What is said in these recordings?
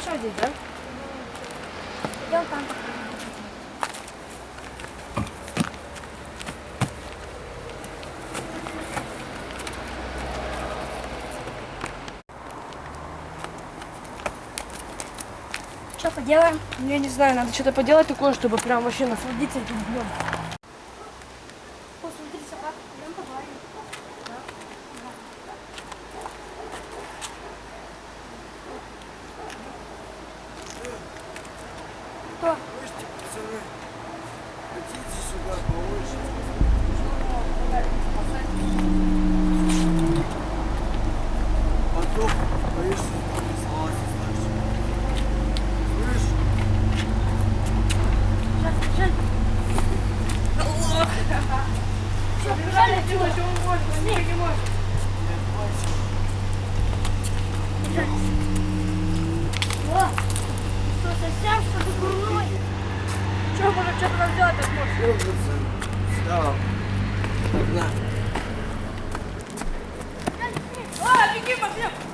здесь, да? Идем там. Что поделаем? Ну, Я не знаю, надо что-то поделать такое, чтобы прям вообще насладиться этим днем. 对。Что, что-то нам сделать так пацаны. Всё. Погнали. А, беги, Максим!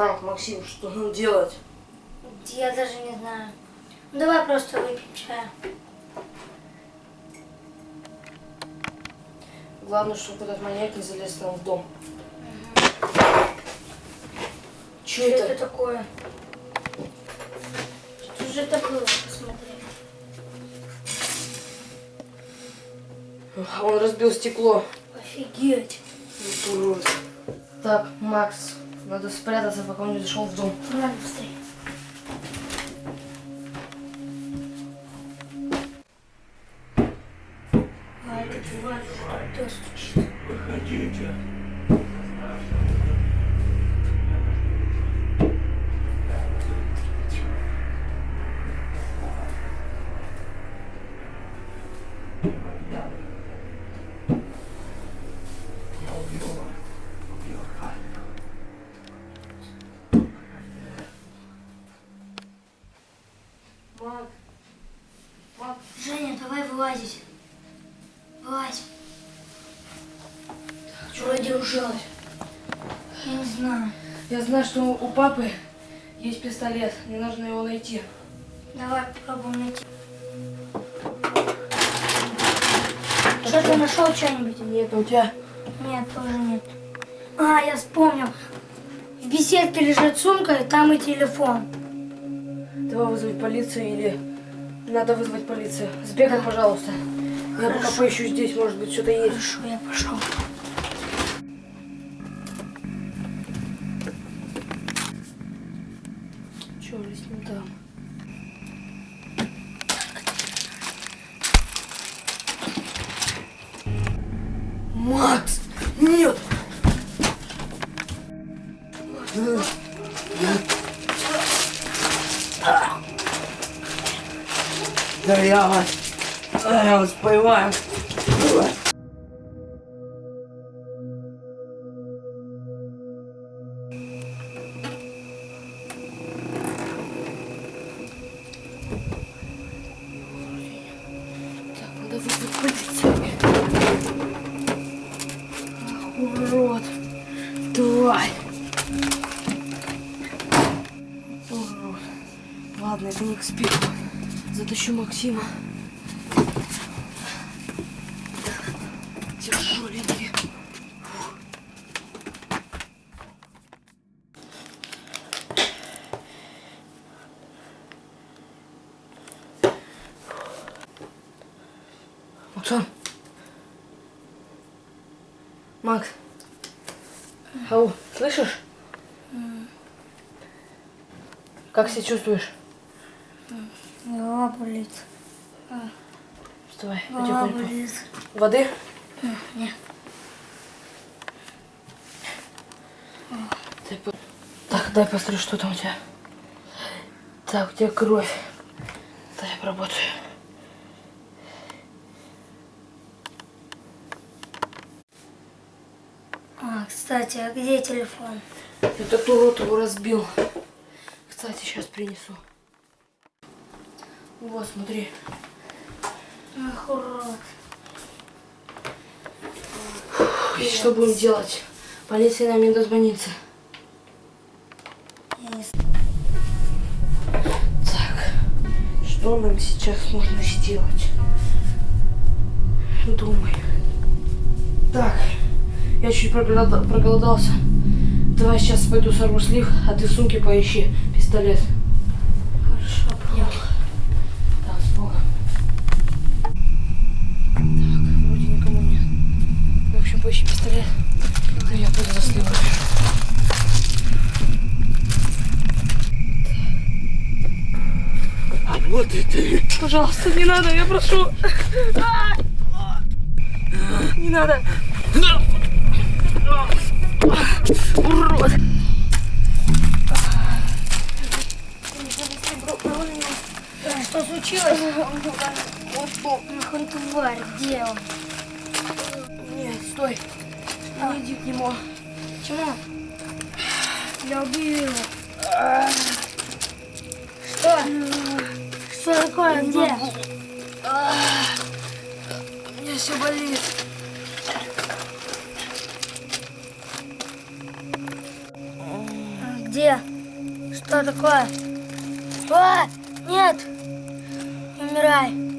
Так, Максим, что нам делать? Я даже не знаю. Ну, давай просто выпьем чая. Главное, чтобы этот маньяк не залез нам в дом. Че Что это? это такое? Что же это было? Посмотри. Он разбил стекло. Офигеть. Так, Макс, надо спрятаться, пока он не зашел в дом. Давай быстрее. А вылазить. Что вроде ужалось? Я не знаю. Я знаю, что у папы есть пистолет. Мне нужно его найти. Давай попробуем найти. Что ты нашел что-нибудь? Нет, у тебя... Нет, тоже нет. А, я вспомнил. В беседке лежит сумка, и там и телефон. Давай вызвать полицию или... Надо вызвать полицию. Сбегай, пожалуйста. Я пока поищу здесь, может быть, что-то есть. Хорошо, я пошел. Я вас, я вас. Ах, урод. Тварь. Урод. Ладно, это не к спеху. Затащу Максима. Тяжеленький. Максон. Макс. Ау, слышишь? Как себя чувствуешь? Голова болит. Вставай, Голова потихоньку. болит. Воды? Нет. Так, дай посмотрю, что там у тебя. Так, у тебя кровь. Дай я поработаю. Кстати, а где телефон? Этот урод его разбил. Кстати, сейчас принесу. Вот, смотри. Ах, урод. И что будем делать? Полиция нам не дозвонится. Не Так, что нам сейчас нужно сделать? Думай. Так, я чуть проголода- проголодался. Давай сейчас пойду сорву слив, а ты в сумке поищи пистолет. Поищи пистолет. Ну, я пойду за сливом. Вот и ты. Пожалуйста, не надо, я прошу. Не надо. Урод. Что случилось? Ах, он тварь, где он? Нет, стой. Не иди к нему. Почему? Я убью его. Что? Что такое? Где? У меня все болит. А, Где? Что такое? А, нет! Не умирай!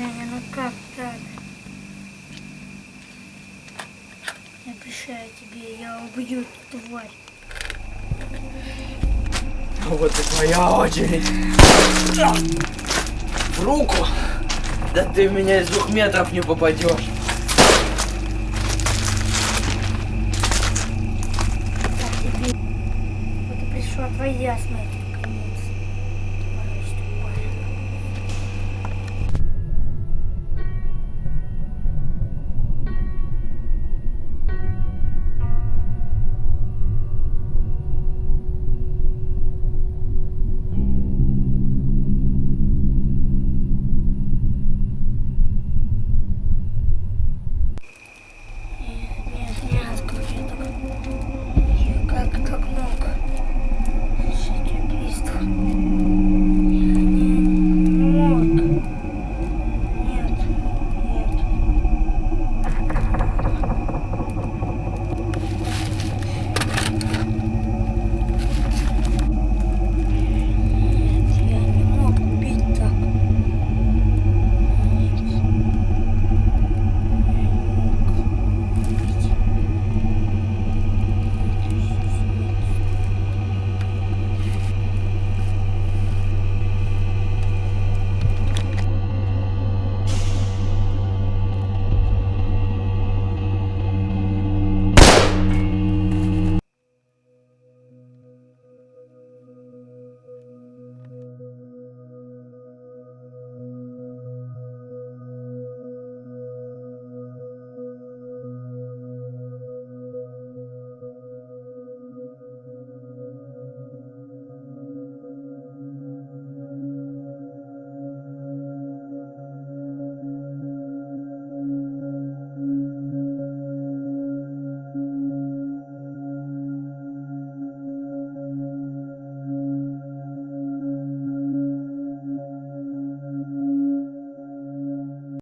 Женя, ну как так? Я обещаю тебе, я убью эту тварь. Вот и твоя очередь. В руку. Да ты в меня из двух метров не попадешь. Вот и пришла твоя смерть.